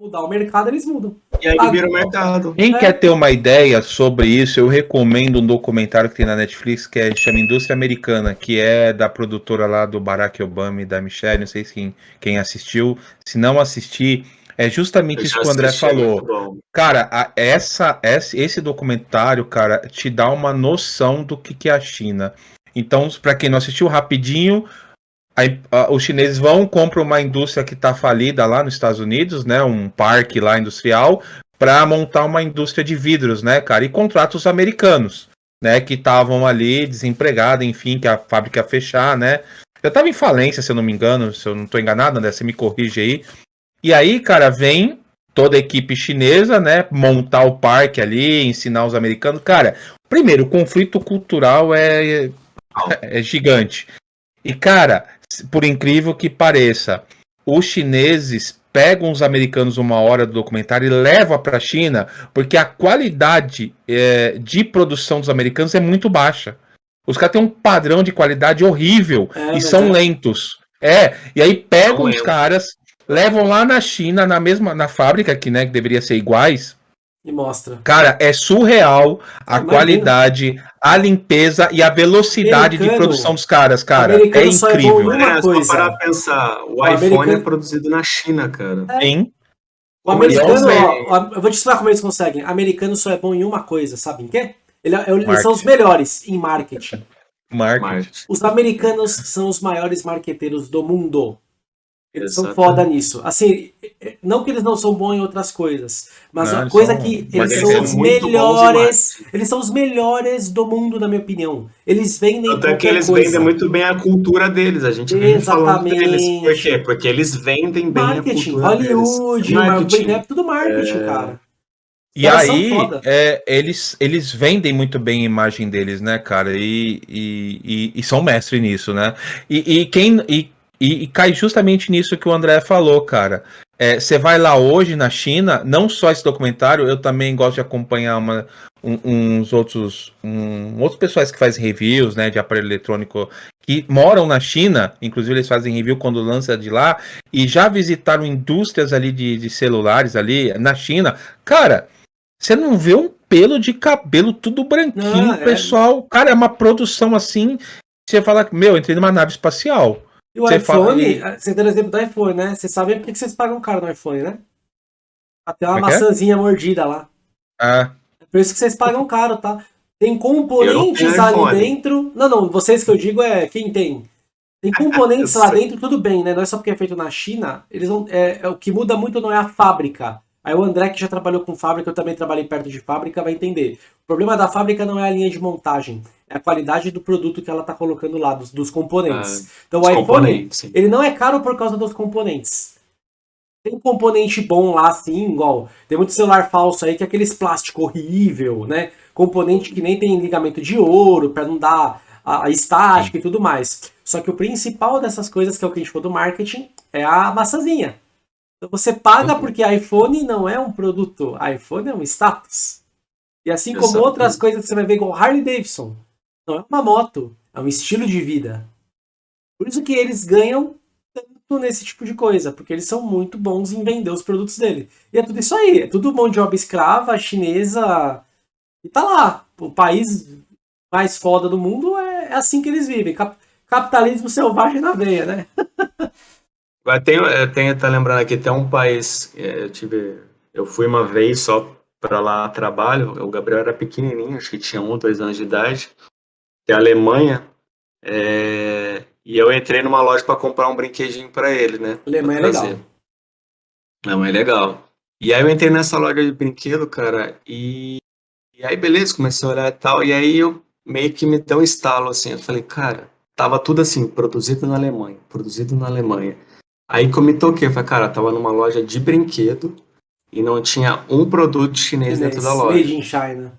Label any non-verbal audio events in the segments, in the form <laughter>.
mudar o mercado, eles mudam. E aí ah, vira o mercado. Quem é. quer ter uma ideia sobre isso, eu recomendo um documentário que tem na Netflix que é, chama Indústria Americana, que é da produtora lá do Barack Obama e da Michelle, não sei se quem, quem assistiu. Se não assistir, é justamente isso que o André é falou. Cara, a, essa, esse documentário, cara, te dá uma noção do que, que é a China. Então, para quem não assistiu, rapidinho, Aí, uh, os chineses vão, compram uma indústria que está falida lá nos Estados Unidos, né? Um parque lá industrial, para montar uma indústria de vidros, né, cara? E contrata os americanos, né? Que estavam ali desempregados, enfim, que a fábrica ia fechar, né? Já estava em falência, se eu não me engano, se eu não estou enganado, né? Você me corrige aí. E aí, cara, vem toda a equipe chinesa, né? Montar o parque ali, ensinar os americanos. Cara, primeiro, o conflito cultural é, é, é gigante. E, cara, por incrível que pareça, os chineses pegam os americanos uma hora do documentário e levam para a China, porque a qualidade é, de produção dos americanos é muito baixa. Os caras têm um padrão de qualidade horrível é, e são é. lentos. É, e aí pegam os caras, levam lá na China, na mesma na fábrica que, né, que deveria ser iguais, e mostra. Cara, é surreal a Imagina. qualidade, a limpeza e a velocidade americano, de produção dos caras, cara. É, é incrível. É, é só parar pensar, o, o iPhone americano... é produzido na China, cara. É. Sim. O americano, ó, eu vou te explicar como eles conseguem. O americano só é bom em uma coisa, sabe em quê? Ele, é, eles são os melhores em marketing. marketing. Os americanos são os maiores marqueteiros do mundo. Eles Exatamente. são foda nisso. Assim, não que eles não são bons em outras coisas, mas não, a coisa são, que eles são os melhores, eles são os melhores do mundo, na minha opinião. Eles vendem Até que eles coisa. vendem muito bem a cultura deles, a gente vem falando deles. Por quê? Porque eles vendem bem marketing, a cultura Hollywood, deles. Marketing, é tudo marketing, é... cara. E aí, é, eles, eles vendem muito bem a imagem deles, né, cara? E, e, e, e são mestres nisso, né? E, e quem. E e, e, cai justamente nisso que o André falou, cara. É, você é, vai lá hoje na China, não só esse documentário, eu também gosto de acompanhar uma, um, uns outros, um, outros pessoais que fazem reviews né, de aparelho eletrônico que moram na China, inclusive eles fazem review quando lança de lá, e já visitaram indústrias ali de, de celulares ali na China. Cara, você não vê um pelo de cabelo tudo branquinho, não, é... pessoal. Cara, é uma produção assim. Você fala, meu, entrei numa nave espacial. E o você iPhone, fala... você deu o exemplo do iPhone, né? Você sabe por que vocês pagam caro no iPhone, né? Até uma é, é maçãzinha mordida lá. Ah. É por isso que vocês pagam caro, tá? Tem componentes ali dentro. Não, não, vocês que eu digo é quem tem. Tem <laughs> componentes lá dentro, tudo bem, né? Não é só porque é feito na China. Eles não, é, é, o que muda muito não é a fábrica. Aí o André, que já trabalhou com fábrica, eu também trabalhei perto de fábrica, vai entender. O problema da fábrica não é a linha de montagem, é a qualidade do produto que ela está colocando lá, dos, dos componentes. Ah, então o iPhone, ele não é caro por causa dos componentes. Tem componente bom lá, sim, igual. Tem muito celular falso aí que é aqueles plástico horrível, né? Componente que nem tem ligamento de ouro, para não dar a, a estática e tudo mais. Só que o principal dessas coisas, que é o que a gente falou do marketing, é a maçãzinha. Então você paga uhum. porque iPhone não é um produto, iPhone é um status. E assim como Exato. outras coisas que você vai ver igual Harley Davidson, não é uma moto, é um estilo de vida. Por isso que eles ganham tanto nesse tipo de coisa, porque eles são muito bons em vender os produtos dele. E é tudo isso aí, é tudo mão de obra escrava, chinesa, e tá lá. O país mais foda do mundo é, é assim que eles vivem. Capitalismo selvagem na veia, né? <laughs> Tem, é, tem, tá lembrando aqui, tem um país, é, eu tive, eu fui uma vez só para lá trabalho, o Gabriel era pequenininho, acho que tinha um, dois anos de idade, que é a Alemanha, é, e eu entrei numa loja para comprar um brinquedinho para ele, né? Alemanha é legal. Alemanha é legal. E aí eu entrei nessa loja de brinquedo, cara, e, e aí beleza, comecei a olhar e tal, e aí eu meio que me deu um estalo, assim, eu falei, cara, tava tudo assim, produzido na Alemanha, produzido na Alemanha. Aí que eu me toquei, eu falei, cara, tava numa loja de brinquedo e não tinha um produto chinês dentro da loja. Made in China.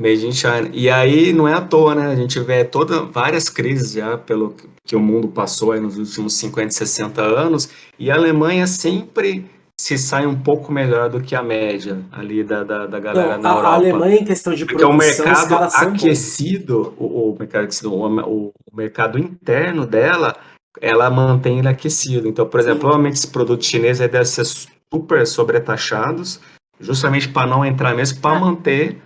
Made in China. E aí não é à toa, né? A gente vê toda, várias crises já pelo que o mundo passou nos últimos 50, 60 anos, e a Alemanha sempre se sai um pouco melhor do que a média ali da, da, da galera não, na a, Europa. A Alemanha em questão de Porque produção, o mercado aquecido, o, o, mercado aquecido, o, o mercado interno dela ela mantém ele aquecido. Então, por exemplo, Sim. provavelmente esse produto chinês deve ser super sobretaxados, justamente para não entrar mesmo, para manter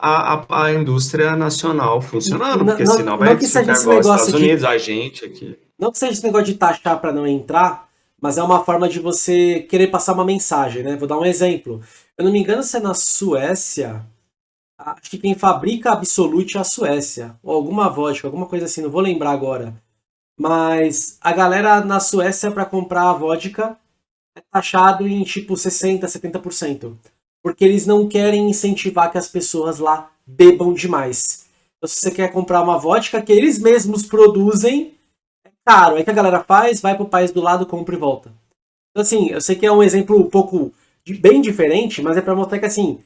a, a, a, indústria nacional funcionando, porque não, senão vai igual os Estados Unidos, a gente aqui. Não que seja esse negócio de taxar para não entrar, mas é uma forma de você querer passar uma mensagem, né? Vou dar um exemplo. Eu não me engano se é na Suécia, acho que quem fabrica Absolute é a Suécia, ou alguma vodka, alguma coisa assim, não vou lembrar agora. Mas a galera na Suécia para comprar a vodka é taxado em tipo 60%, 70%. Porque eles não querem incentivar que as pessoas lá bebam demais. Então, se você quer comprar uma vodka que eles mesmos produzem, caro. Aí que a galera faz, vai pro país do lado, compra e volta. Então, assim, eu sei que é um exemplo um pouco de, bem diferente, mas é pra mostrar que, assim,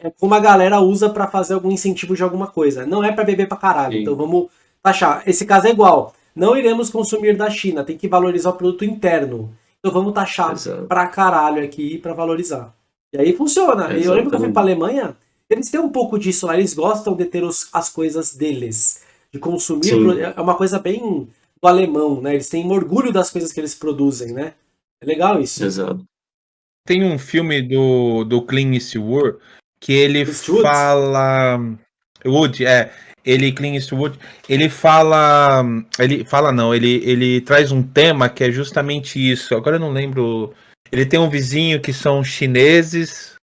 é como a galera usa para fazer algum incentivo de alguma coisa. Não é para beber pra caralho. Sim. Então vamos taxar. Esse caso é igual. Não iremos consumir da China, tem que valorizar o produto interno. Então vamos taxar Exato. pra caralho aqui para valorizar. E aí funciona. Exatamente. Eu lembro que eu fui pra Alemanha, eles têm um pouco disso lá, eles gostam de ter os, as coisas deles. De consumir. Sim. É uma coisa bem do alemão, né? Eles têm orgulho das coisas que eles produzem, né? É legal isso. Exato. Tem um filme do, do Clint Eastwood que ele Eastwood? fala... Wood, é. Ele, Clint Eastwood, ele fala... Ele fala não, ele, ele traz um tema que é justamente isso. Agora eu não lembro... Ele tem um vizinho que são chineses...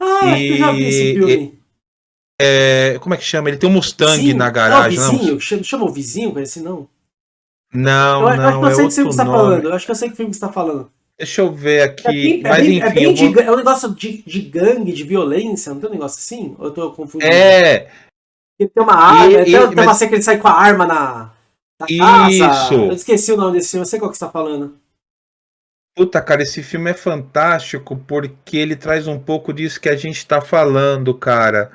Ah, e... eu já vi esse filme. É, como é que chama? Ele tem um Mustang vizinho? na garagem. Não, vizinho. Não, chama o vizinho, assim, não. Não, eu, não, acho que eu sei é que filme que você tá falando. Eu acho que eu sei que filme que você tá falando. Deixa eu ver aqui. É bem, mas, é bem, enfim, é, bem de, vou... é um negócio de, de gangue, de violência, não tem um negócio assim? Ou eu tô confundindo? É. Porque tem uma arma, e, tem, e, tem mas... uma cena que ele sai com a arma na, na Isso. casa. Eu esqueci o nome desse filme, eu sei qual que você tá falando. Puta, cara, esse filme é fantástico porque ele traz um pouco disso que a gente tá falando, cara.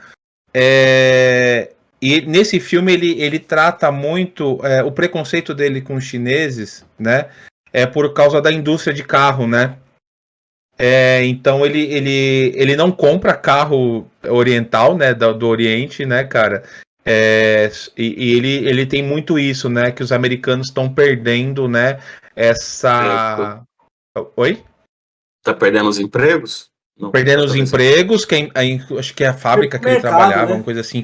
É, e nesse filme ele, ele trata muito é, o preconceito dele com os chineses, né? É por causa da indústria de carro, né? É, então ele, ele, ele não compra carro oriental, né? Do, do Oriente, né, cara? É, e, e, ele, ele tem muito isso, né? Que os americanos estão perdendo, né? Essa. Oi? Tá perdendo os empregos? Não, perdendo os empregos, quem, acho que é a fábrica que ele trabalhava, né? uma coisa assim,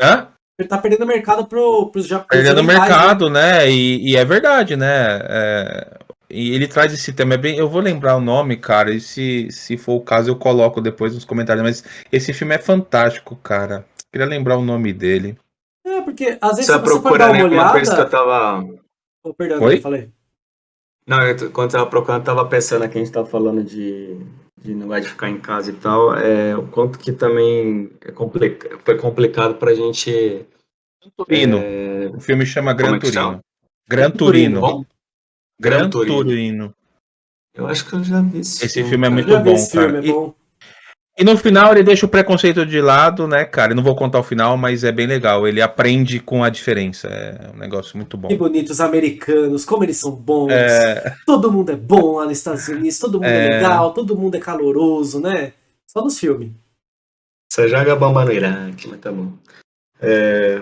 Hã? Ele tá perdendo mercado pro, pros japoneses. Perdendo mercado, né? né? E, e, é verdade, né? É, e ele traz esse tema. É bem, eu vou lembrar o nome, cara. E se, se for o caso, eu coloco depois nos comentários. Mas esse filme é fantástico, cara. Queria lembrar o nome dele. É, porque às vezes você, você procurando uma olhada... coisa que eu tava. Oh, perdão, Oi? eu falei. Não, eu, quando eu tava procurando, eu tava pensando aqui, a gente tava falando de de não de ficar em casa e tal, é, o quanto que também é complica, foi complicado pra gente. Turino. É... O filme chama Gran é Turino. Gran Turino. Gran Turino. Eu acho que eu já vi esse, esse filme. filme é muito bom, cara. É bom. E no final ele deixa o preconceito de lado, né, cara? Eu não vou contar o final, mas é bem legal. Ele aprende com a diferença. É um negócio muito bom. Que bonitos americanos, como eles são bons. É... Todo mundo é bom lá nos Estados Unidos, todo mundo é, é legal, todo mundo é caloroso, né? Só nos filmes. Você joga bomba no Iraque, mas tá bom. É...